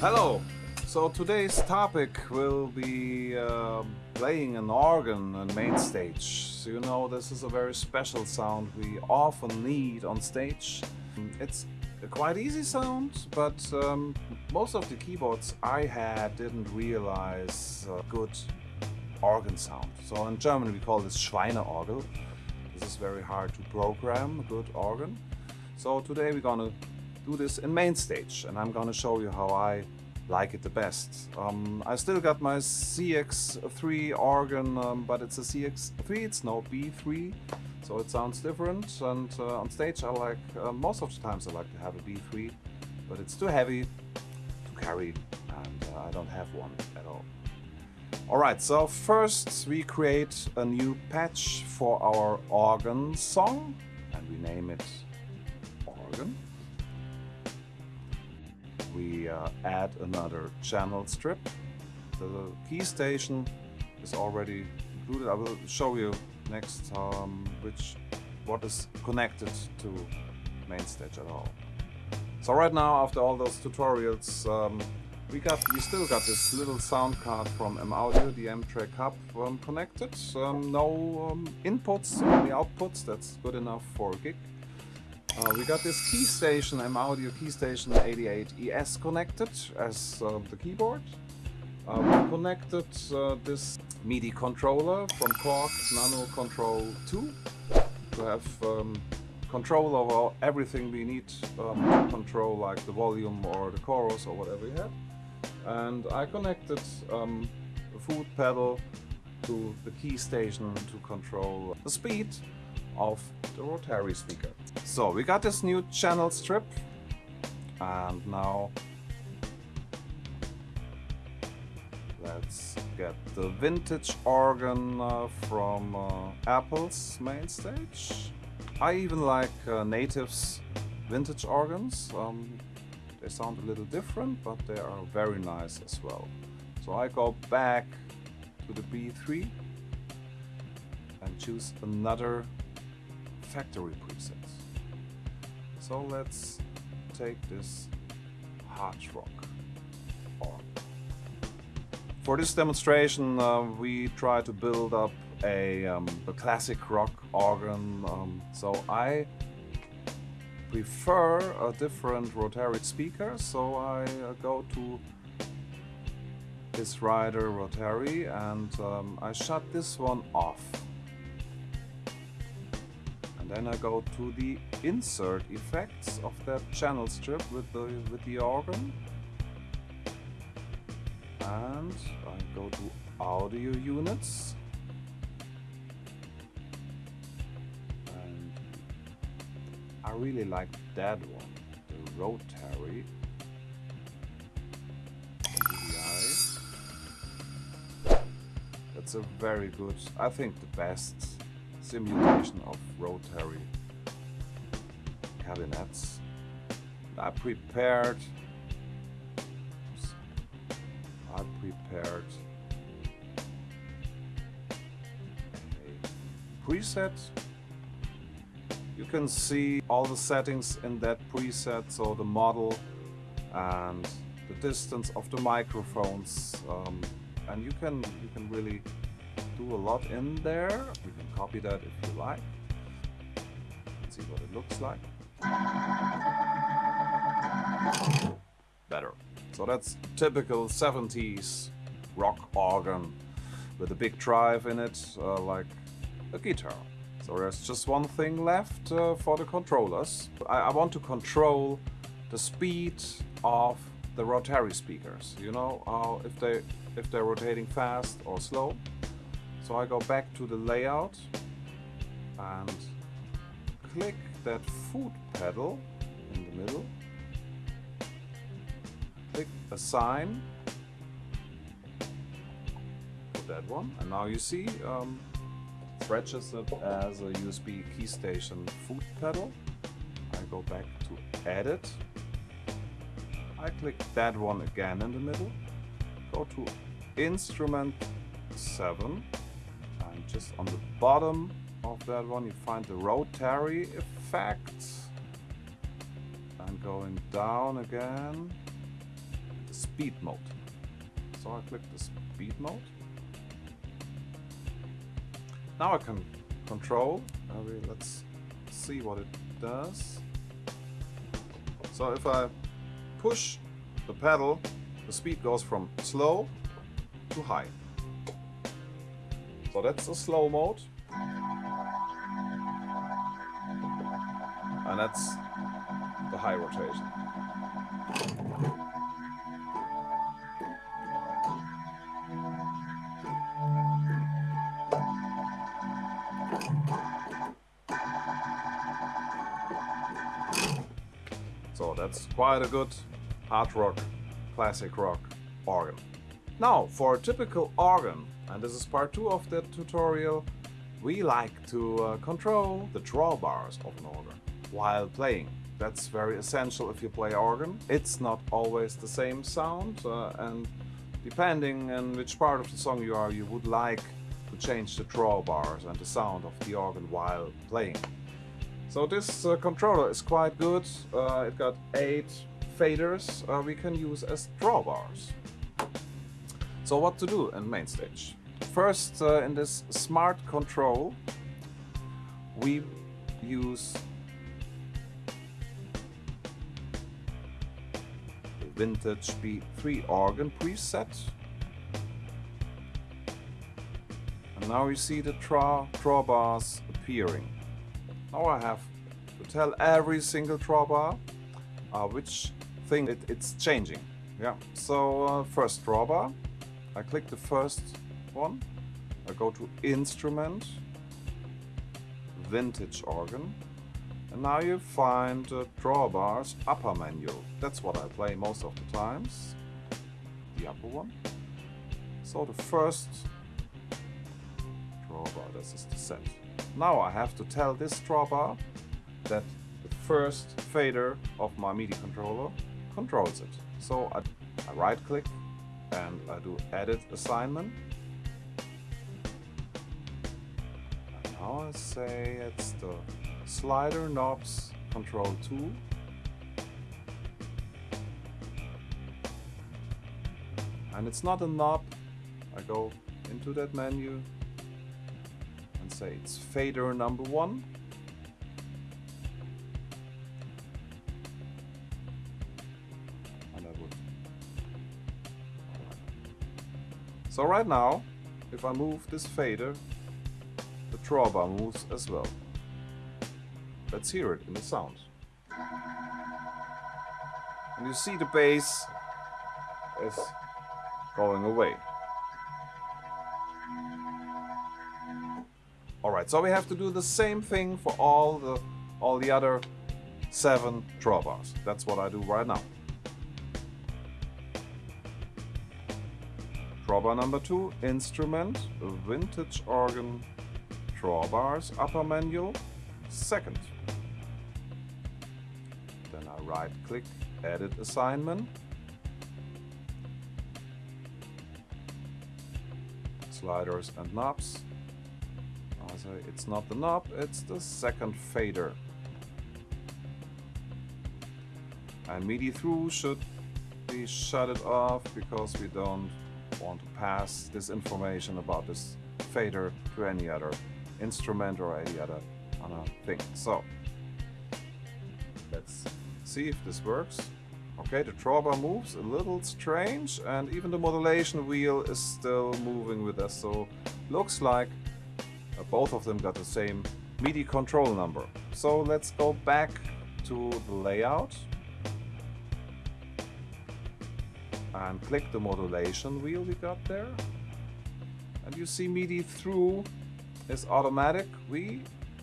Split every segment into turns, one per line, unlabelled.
Hello! So today's topic will be uh, playing an organ on MainStage. So you know this is a very special sound we often need on stage. It's a quite easy sound, but um, most of the keyboards I had didn't realize uh, good organ sound. So in German we call this Schweineorgel. This is very hard to program, a good organ. So today we're gonna do this in MainStage and I'm gonna show you how I like it the best. Um, I still got my CX3 organ, um, but it's a CX3, it's no B3, so it sounds different. And uh, on stage I like, uh, most of the times I like to have a B3, but it's too heavy to carry and uh, I don't have one at all. Alright, so first we create a new patch for our organ song and we name it organ. We uh, add another channel strip. The Keystation is already included. I will show you next um, which what is connected to MainStage at all. So right now, after all those tutorials, um, we got we still got this little sound card from M Audio, the M-Track Hub um, connected. Um, no um, inputs, only outputs. That's good enough for a gig. Uh, we got this Keystation, M Audio Keystation 88ES connected as uh, the keyboard. Uh, we connected uh, this MIDI controller from Korg Nano Control 2 to have um, control over everything we need um, to control like the volume or the chorus or whatever we have. And I connected um, the foot pedal to the Keystation to control the speed of the rotary speaker. So we got this new channel strip and now let's get the vintage organ uh, from uh, Apple's MainStage. I even like uh, Native's vintage organs. Um, they sound a little different, but they are very nice as well. So I go back to the B3 and choose another factory preset. So let's take this hard rock organ. For this demonstration uh, we try to build up a, um, a classic rock organ. Um, so I prefer a different rotary speaker, so I uh, go to this rider rotary and um, I shut this one off. And then I go to the insert effects of that channel strip with the, with the organ. And I go to audio units I really like that one, the rotary. That's a very good, I think the best simulation of rotary cabinets. I prepared I prepared a preset you can see all the settings in that preset, so the model and the distance of the microphones. Um, and you can, you can really do a lot in there. Copy that if you like. See what it looks like. Better. So that's typical 70s rock organ with a big drive in it, uh, like a guitar. So there's just one thing left uh, for the controllers. I, I, want to control the speed of the rotary speakers. You know, uh, if, they, if they're rotating fast or slow. So I go back to the layout and click that foot pedal in the middle. Click assign. for that one. And now you see um, registered as a USB Keystation foot pedal. I go back to edit. I click that one again in the middle. Go to instrument 7 and just on the bottom of that one you find the rotary effect and going down again the speed mode. So I click the speed mode. Now I can control. Uh, let's see what it does. So if I push the pedal, the speed goes from slow to high. So that's the slow mode. And that's the high rotation. So that's quite a good hard rock, classic rock organ. Now for a typical organ, and this is part 2 of the tutorial, we like to uh, control the drawbars of an organ while playing. That's very essential if you play organ. It's not always the same sound uh, and depending on which part of the song you are, you would like to change the drawbars and the sound of the organ while playing. So this uh, controller is quite good. Uh, it got 8 faders uh, we can use as drawbars. So what to do in MainStage? First, uh, in this smart control, we use Vintage B3 organ preset. And now you see the draw drawbars appearing. Now I have to tell every single drawbar uh, which thing it, it's changing. Yeah. So uh, first drawbar, I click the first one. I go to Instrument, Vintage Organ, and now you find the drawbars upper menu. That's what I play most of the times. The upper one. So the first drawbar, this is the set. Now I have to tell this drawbar that the first fader of my MIDI controller controls it. So I, I right click and I do edit assignment. I say it's the slider knobs control 2. And it's not a knob. I go into that menu and say it's fader number one. And I would. So right now, if I move this fader, drawbar moves as well. Let's hear it in the sound. And you see the bass is going away. Alright, so we have to do the same thing for all the all the other seven drawbars. That's what I do right now. Drawbar number two, instrument, vintage organ, drawbars, upper menu, second. Then I right click, edit assignment. Sliders and knobs. It's not the knob, it's the second fader. And MIDI through should be shut it off because we don't want to pass this information about this fader to any other instrument or any other, thing. So let's see if this works. Okay, the drawbar moves a little strange and even the modulation wheel is still moving with us. So looks like uh, both of them got the same MIDI control number. So let's go back to the layout and click the modulation wheel we got there. And you see MIDI through is automatic. We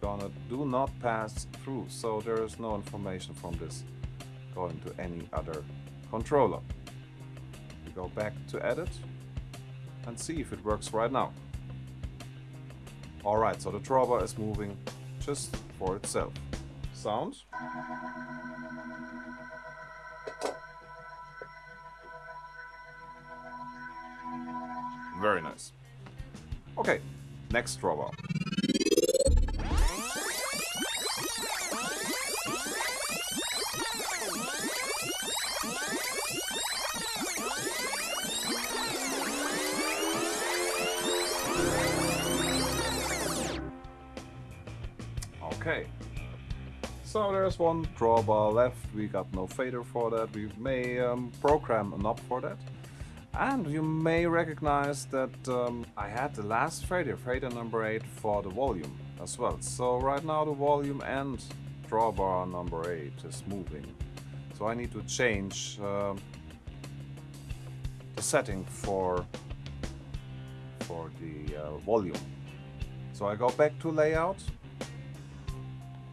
gonna do not pass through, so there is no information from this going to any other controller. We go back to edit and see if it works right now. Alright, so the drawbar is moving just for itself. Sound. Very nice. Okay, Next trouble. Okay. So there's one drawbar left, we got no fader for that, we may um, program an up for that. And you may recognize that um, I had the last fader, fader number 8 for the volume as well. So right now the volume and drawbar number 8 is moving. So I need to change uh, the setting for, for the uh, volume. So I go back to layout,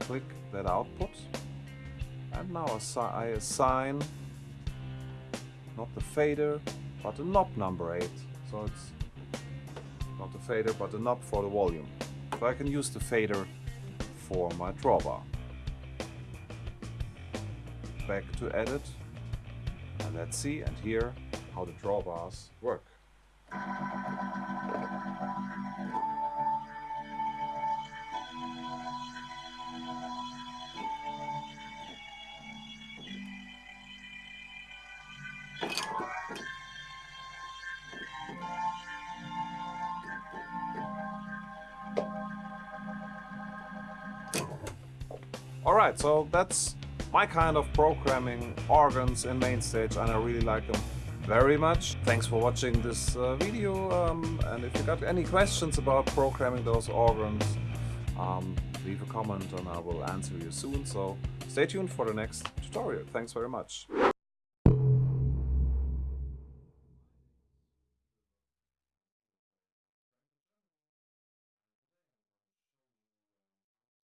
click that output, and now I assign not the fader, but the knob number 8. So it's not the fader, but the knob for the volume. So I can use the fader for my drawbar. Back to edit, and let's see and hear how the drawbars work. Alright, so that's my kind of programming organs in MainStage and I really like them very much. Thanks for watching this uh, video um, and if you got any questions about programming those organs, um, leave a comment and I will answer you soon. So stay tuned for the next tutorial. Thanks very much.